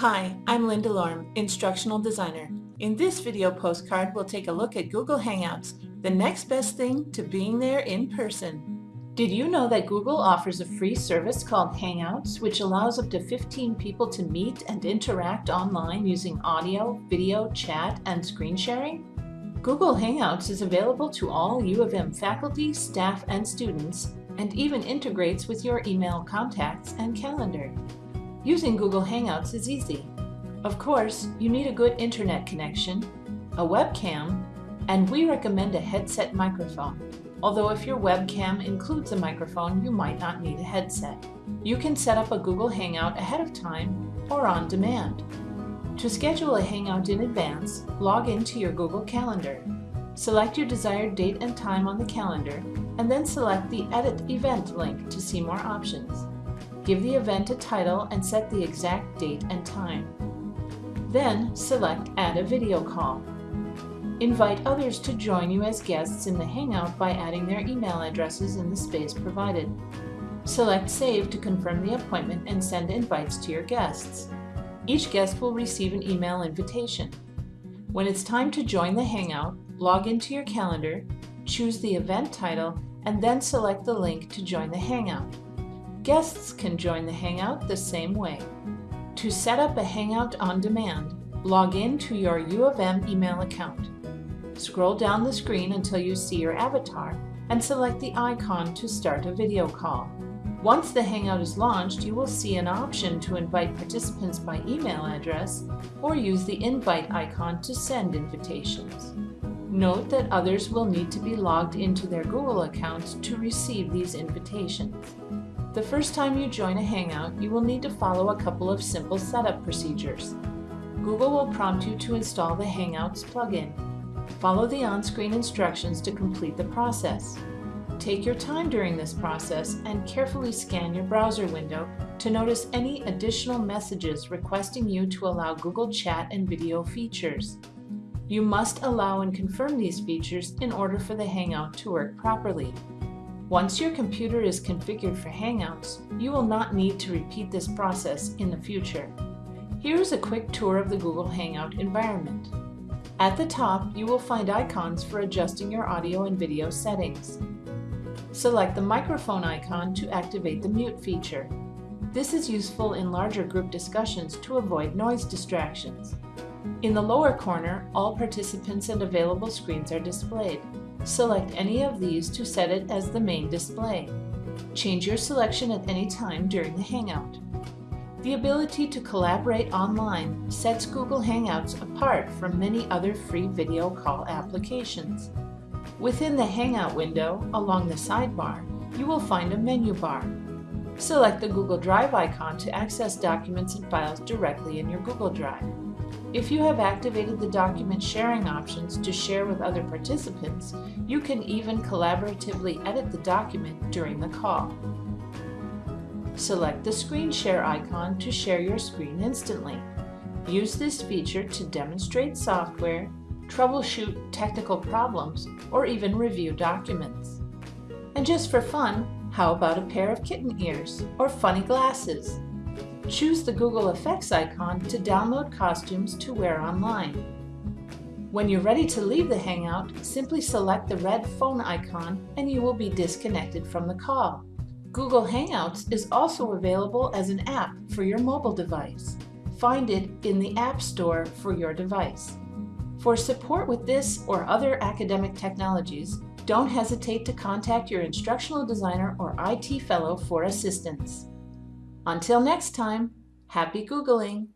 Hi, I'm Linda Lorm, Instructional Designer. In this video postcard, we'll take a look at Google Hangouts, the next best thing to being there in person. Did you know that Google offers a free service called Hangouts, which allows up to 15 people to meet and interact online using audio, video, chat, and screen sharing? Google Hangouts is available to all U of M faculty, staff, and students, and even integrates with your email contacts and calendar. Using Google Hangouts is easy. Of course, you need a good internet connection, a webcam, and we recommend a headset microphone. Although if your webcam includes a microphone, you might not need a headset. You can set up a Google Hangout ahead of time or on demand. To schedule a Hangout in advance, log into your Google Calendar. Select your desired date and time on the calendar, and then select the Edit Event link to see more options. Give the event a title and set the exact date and time. Then select Add a video call. Invite others to join you as guests in the Hangout by adding their email addresses in the space provided. Select Save to confirm the appointment and send invites to your guests. Each guest will receive an email invitation. When it's time to join the Hangout, log into your calendar, choose the event title, and then select the link to join the Hangout. Guests can join the Hangout the same way. To set up a Hangout on demand, log in to your U of M email account. Scroll down the screen until you see your avatar and select the icon to start a video call. Once the Hangout is launched, you will see an option to invite participants by email address or use the invite icon to send invitations. Note that others will need to be logged into their Google accounts to receive these invitations. The first time you join a Hangout, you will need to follow a couple of simple setup procedures. Google will prompt you to install the Hangouts plugin. Follow the on-screen instructions to complete the process. Take your time during this process and carefully scan your browser window to notice any additional messages requesting you to allow Google Chat and video features. You must allow and confirm these features in order for the Hangout to work properly. Once your computer is configured for Hangouts, you will not need to repeat this process in the future. Here is a quick tour of the Google Hangout environment. At the top, you will find icons for adjusting your audio and video settings. Select the microphone icon to activate the mute feature. This is useful in larger group discussions to avoid noise distractions. In the lower corner, all participants and available screens are displayed. Select any of these to set it as the main display. Change your selection at any time during the Hangout. The ability to collaborate online sets Google Hangouts apart from many other free video call applications. Within the Hangout window, along the sidebar, you will find a menu bar. Select the Google Drive icon to access documents and files directly in your Google Drive. If you have activated the document sharing options to share with other participants, you can even collaboratively edit the document during the call. Select the screen share icon to share your screen instantly. Use this feature to demonstrate software, troubleshoot technical problems, or even review documents. And just for fun, how about a pair of kitten ears or funny glasses? Choose the Google Effects icon to download costumes to wear online. When you're ready to leave the Hangout, simply select the red phone icon and you will be disconnected from the call. Google Hangouts is also available as an app for your mobile device. Find it in the App Store for your device. For support with this or other academic technologies, don't hesitate to contact your instructional designer or IT fellow for assistance. Until next time, happy Googling!